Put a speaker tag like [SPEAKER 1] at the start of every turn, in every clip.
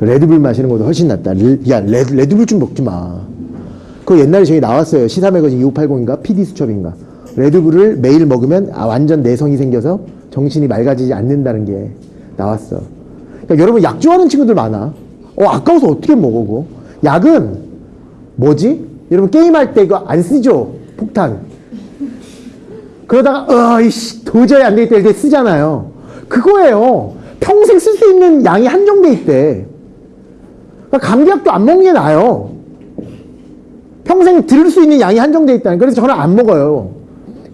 [SPEAKER 1] 레드불 마시는 것도 훨씬 낫다. 레- 야, 레드, 레드불 좀 먹지 마. 그거 옛날에 저기 나왔어요. 시사 매거진 2580인가? PD 수첩인가? 레드불을 매일 먹으면 아, 완전 내성이 생겨서 정신이 맑아지지 않는다는 게 나왔어. 그러니까 여러분 약 좋아하는 친구들 많아. 어, 아까워서 어떻게 먹어, 그거? 약은 뭐지? 여러분 게임할 때 이거 안 쓰죠? 폭탄. 그러다가 어이씨 도저히 안 되겠다 이렇게 쓰잖아요. 그거예요. 평생 쓸 수 있는 양이 한정돼 있대. 그러니까 감기약도 안 먹는 게 나아요. 평생 들을 수 있는 양이 한정돼 있다는. 그래서 저는 안 먹어요.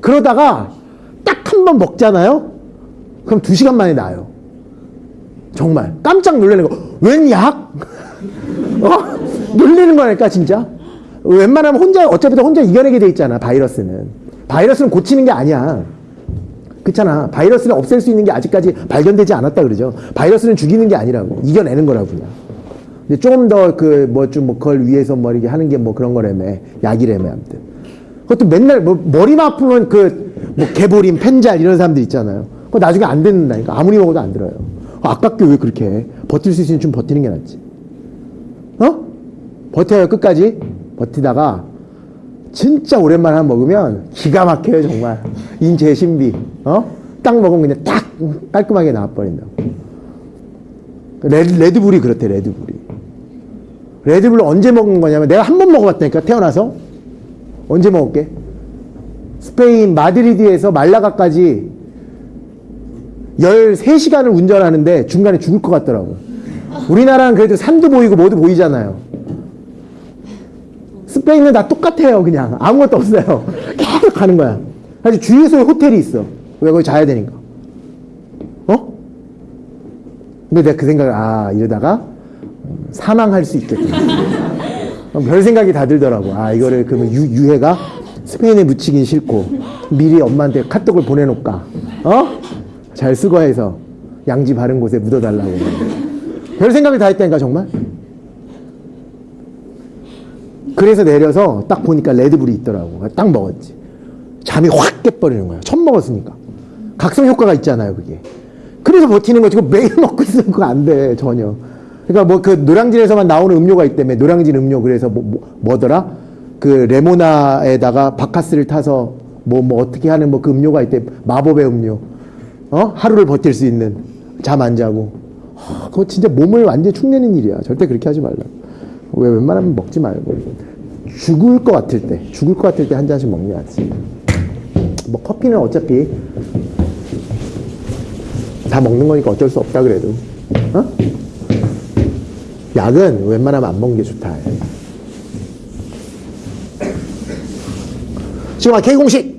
[SPEAKER 1] 그러다가 딱 한 번 먹잖아요. 그럼 두 시간 만에 나요. 정말 깜짝 놀라는 거. 웬 약? 어? 놀리는 거니까 진짜. 웬만하면 혼자 어차피 다 혼자 이겨내게 돼 있잖아 바이러스는. 바이러스는 고치는 게 아니야. 그렇잖아. 바이러스를 없앨 수 있는 게 아직까지 발견되지 않았다 그러죠. 바이러스는 죽이는 게 아니라고 이겨내는 거라고 그냥. 근데 조금 더 그 뭐 좀 뭐 그걸 위해서 뭐 이렇게 하는 게 뭐 그런 거라며 약이라며 아무튼. 그것도 맨날 뭐 머리만 아프면 그 뭐 개보림, 펜잘 이런 사람들 있잖아요. 그거 나중에 안 듣는다니까 아무리 먹어도 안 들어요. 아깝게 왜 그렇게 해? 버틸 수 있으면 좀 버티는 게 낫지. 어? 버텨요 끝까지 버티다가 진짜 오랜만에 한번 먹으면 기가 막혀요 정말 인체 신비 어? 딱 먹으면 그냥 딱 깔끔하게 나와버린다고 레드, 레드불이 그렇대 레드불이 레드불을 언제 먹은 거냐면 내가 한 번 먹어봤다니까 태어나서. 언제 먹을게? 스페인 마드리드에서 말라가까지 13시간을 운전하는데 중간에 죽을 것 같더라고. 우리나라는 그래도 산도 보이고 뭐도 보이잖아요. 스페인은 다 똑같아요 그냥. 아무것도 없어요. 계속 가는 거야. 사실 주유소에 호텔이 있어. 왜 거기 자야 되니까. 어? 근데 내가 그 생각을 아 이러다가 음, 사망할 수 있겠구나 어, 별 생각이 다 들더라고 아 이거를 그러면 유, 유해가 스페인에 묻히긴 싫고 미리 엄마한테 카톡을 보내놓을까 어? 잘 수거해서 양지 바른 곳에 묻어달라고 별 생각이 다 했다니까 정말 그래서 내려서 딱 보니까 레드불이 있더라고. 딱 먹었지. 잠이 확 깨버리는 거야. 처음 먹었으니까. 각성 효과가 있잖아요, 그게. 그래서 버티는 거지. 매일 먹고 있으면 그거 안 돼, 전혀. 그러니까 뭐 그 노량진에서만 나오는 음료가 있다며. 노량진 음료. 그래서 뭐, 뭐, 더라 그 레모나에다가 바카스를 타서 뭐, 뭐 어떻게 하는 뭐 그 음료가 있대. 마법의 음료. 어? 하루를 버틸 수 있는. 잠 안 자고. 하, 그거 진짜 몸을 완전히 축내는 일이야. 절대 그렇게 하지 말라. 왜 웬만하면 먹지 말고. 죽을 것 같을 때, 죽을 것 같을 때 한 잔씩 먹는 게 낫지. 뭐 커피는 어차피 다 먹는 거니까 어쩔 수 없다 그래도. 어? 약은 웬만하면 안 먹는 게 좋다. 지금 K 공식